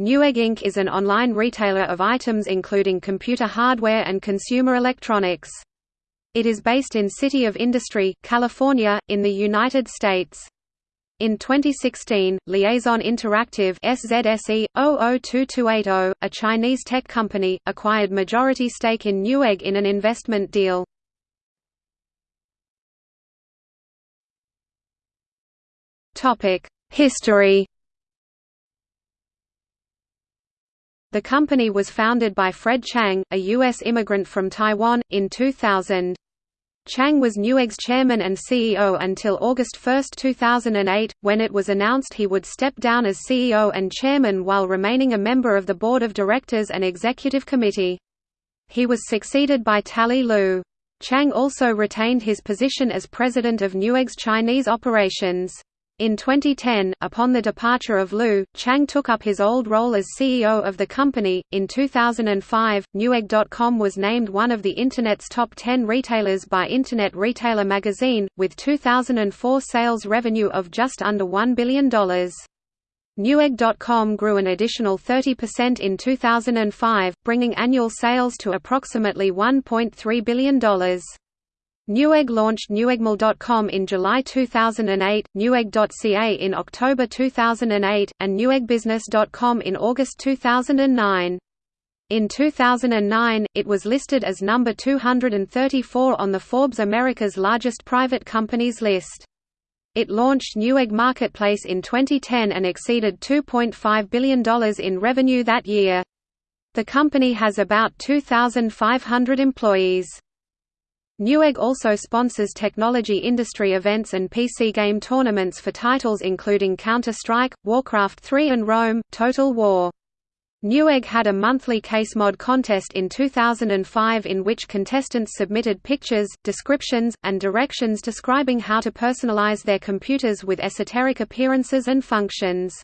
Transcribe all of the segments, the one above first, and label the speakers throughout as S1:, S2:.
S1: Newegg Inc. is an online retailer of items including computer hardware and consumer electronics. It is based in City of Industry, California, in the United States. In 2016, Liaison Interactive SZSE 002280, a Chinese tech company, acquired majority stake in Newegg in an investment deal. Topic: History The company was founded by Fred Chang, a U.S. immigrant from Taiwan, in 2000. Chang was Newegg's chairman and CEO until August 1, 2008, when it was announced he would step down as CEO and chairman while remaining a member of the board of directors and executive committee. He was succeeded by Tally Liu. Chang also retained his position as president of Newegg's Chinese operations. In 2010, upon the departure of Liu, Chang took up his old role as CEO of the company. In 2005, Newegg.com was named one of the Internet's top 10 retailers by Internet Retailer magazine, with 2004 sales revenue of just under $1 billion. Newegg.com grew an additional 30% in 2005, bringing annual sales to approximately $1.3 billion. Newegg launched Neweggmall.com in July 2008, Newegg.ca in October 2008, and NeweggbUsiness.com in August 2009. In 2009, it was listed as number 234 on the Forbes America's Largest Private Companies list. It launched Newegg Marketplace in 2010 and exceeded $2.5 billion in revenue that year. The company has about 2,500 employees. Newegg also sponsors technology industry events and PC game tournaments for titles including Counter-Strike, Warcraft 3 and Rome, Total War. Newegg had a monthly case mod contest in 2005 in which contestants submitted pictures, descriptions, and directions describing how to personalize their computers with esoteric appearances and functions.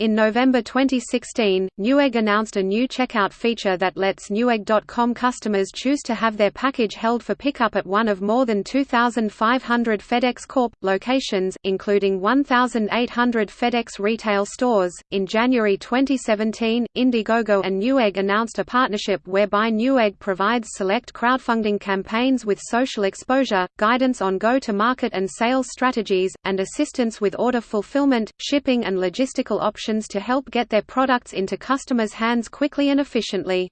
S1: In November 2016, Newegg announced a new checkout feature that lets Newegg.com customers choose to have their package held for pickup at one of more than 2,500 FedEx Corp. locations, including 1,800 FedEx retail stores. In January 2017, Indiegogo and Newegg announced a partnership whereby Newegg provides select crowdfunding campaigns with social exposure, guidance on go to market and sales strategies, and assistance with order fulfillment, shipping, and logistical options to help get their products into customers' hands quickly and efficiently.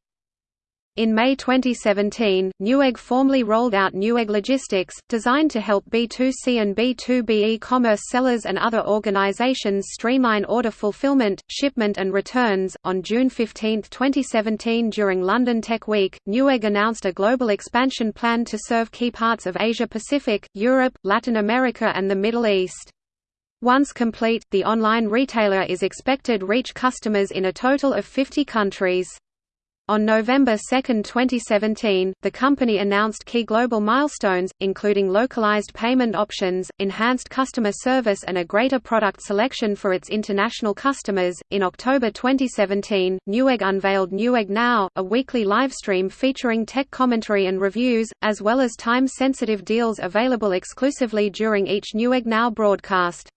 S1: In May 2017, Newegg formally rolled out Newegg Logistics, designed to help B2C and B2B e-commerce sellers and other organizations streamline order fulfillment, shipment and returns. On June 15, 2017 during London Tech Week, Newegg announced a global expansion plan to serve key parts of Asia Pacific, Europe, Latin America and the Middle East. Once complete, the online retailer is expected reach customers in a total of 50 countries. On November 2, 2017, the company announced key global milestones, including localized payment options, enhanced customer service, and a greater product selection for its international customers. In October 2017, Newegg unveiled Newegg Now, a weekly livestream featuring tech commentary and reviews, as well as time sensitive deals available exclusively during each Newegg Now broadcast.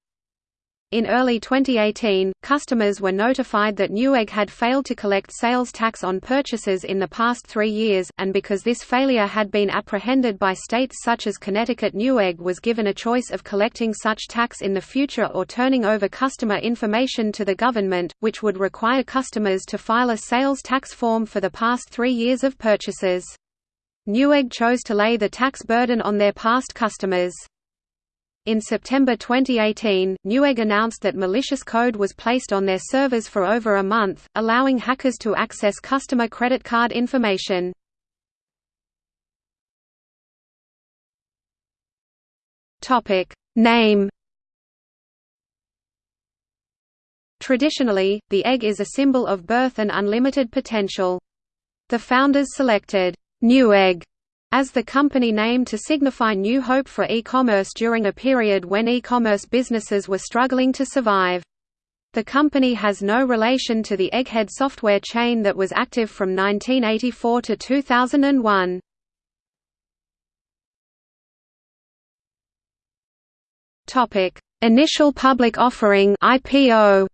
S1: In early 2018, customers were notified that Newegg had failed to collect sales tax on purchases in the past three years, and because this failure had been apprehended by states such as Connecticut Newegg was given a choice of collecting such tax in the future or turning over customer information to the government, which would require customers to file a sales tax form for the past three years of purchases. Newegg chose to lay the tax burden on their past customers. In September 2018, Newegg announced that malicious code was placed on their servers for over a month, allowing hackers to access customer credit card information. Name Traditionally, the egg is a symbol of birth and unlimited potential. The founders selected Newegg as the company name to signify new hope for e-commerce during a period when e-commerce businesses were struggling to survive. The company has no relation to the Egghead software chain that was active from 1984 to 2001. Topic: Initial public offering (IPO).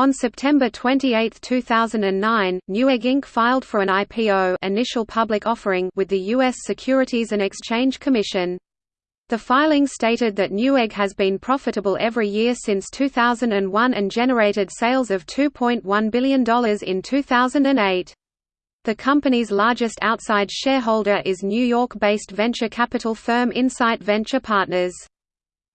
S1: On September 28, 2009, Newegg Inc. filed for an IPO initial public offering with the U.S. Securities and Exchange Commission. The filing stated that Newegg has been profitable every year since 2001 and generated sales of $2.1 billion in 2008. The company's largest outside shareholder is New York-based venture capital firm Insight Venture Partners.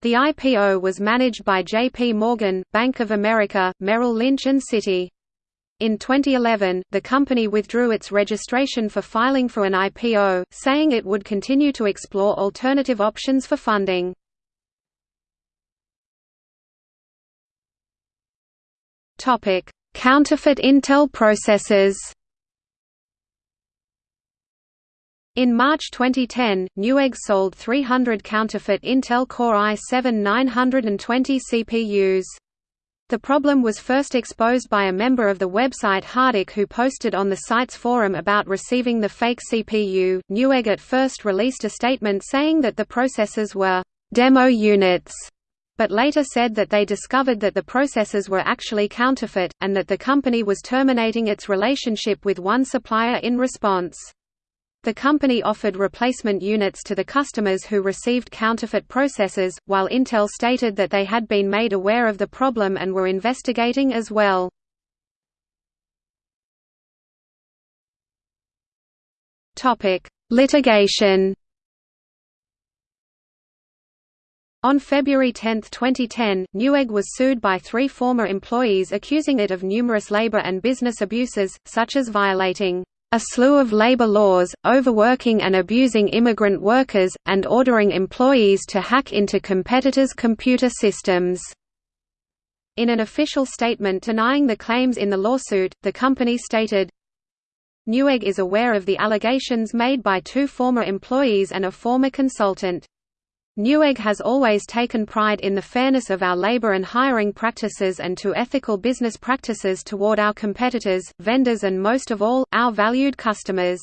S1: The IPO was managed by J.P. Morgan, Bank of America, Merrill Lynch and Citi. In 2011, the company withdrew its registration for filing for an IPO, saying it would continue to explore alternative options for funding. Counterfeit Intel processors In March 2010, Newegg sold 300 counterfeit Intel Core i7-920 CPUs. The problem was first exposed by a member of the website Hardik who posted on the site's forum about receiving the fake CPU. Newegg at first released a statement saying that the processors were demo units, but later said that they discovered that the processors were actually counterfeit, and that the company was terminating its relationship with one supplier in response. The company offered replacement units to the customers who received counterfeit processors, while Intel stated that they had been made aware of the problem and were investigating as well. Litigation On February 10, 2010, Newegg was sued by three former employees accusing it of numerous labor and business abuses, such as violating a slew of labor laws, overworking and abusing immigrant workers, and ordering employees to hack into competitors' computer systems. In an official statement denying the claims in the lawsuit, the company stated, Newegg is aware of the allegations made by two former employees and a former consultant. Newegg has always taken pride in the fairness of our labor and hiring practices and to ethical business practices toward our competitors, vendors and most of all, our valued customers.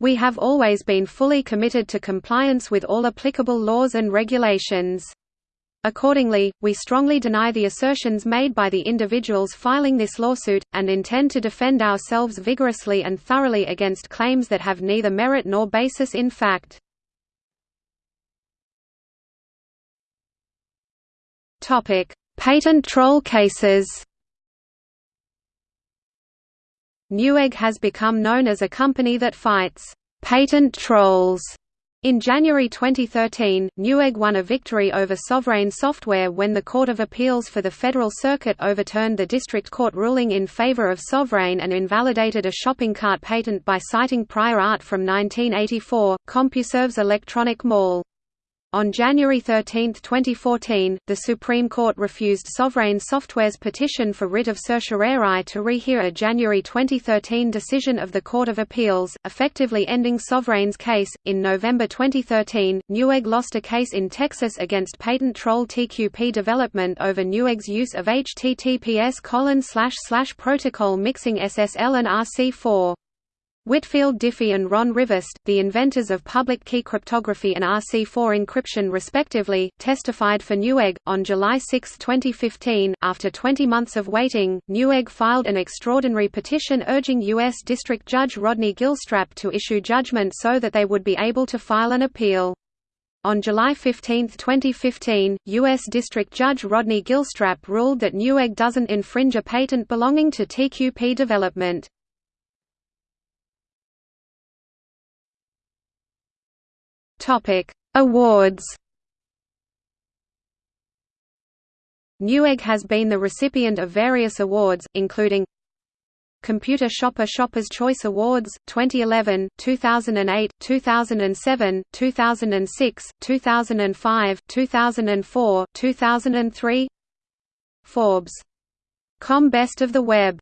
S1: We have always been fully committed to compliance with all applicable laws and regulations. Accordingly, we strongly deny the assertions made by the individuals filing this lawsuit, and intend to defend ourselves vigorously and thoroughly against claims that have neither merit nor basis in fact. Topic: Patent troll cases. Newegg has become known as a company that fights patent trolls. In January 2013, Newegg won a victory over Sovereign Software when the Court of Appeals for the Federal Circuit overturned the district court ruling in favor of Sovereign and invalidated a shopping cart patent by citing prior art from 1984, CompuServe's Electronic Mall. On January 13, 2014, the Supreme Court refused Sovereign Software's petition for writ of certiorari to rehear a January 2013 decision of the Court of Appeals, effectively ending Sovereign's case. In November 2013, Newegg lost a case in Texas against patent troll TQP development over Newegg's use of HTTPS protocol mixing SSL and RC4. Whitfield Diffie and Ron Rivest, the inventors of public key cryptography and RC4 encryption respectively, testified for Newegg. On July 6, 2015, after 20 months of waiting, Newegg filed an extraordinary petition urging U.S. District Judge Rodney Gilstrap to issue judgment so that they would be able to file an appeal. On July 15, 2015, U.S. District Judge Rodney Gilstrap ruled that Newegg doesn't infringe a patent belonging to TQP development. Topic: Awards. Newegg has been the recipient of various awards, including Computer Shopper Shoppers Choice Awards, 2011, 2008, 2007, 2006, 2005, 2004, 2003 Forbes. Com Best of the Web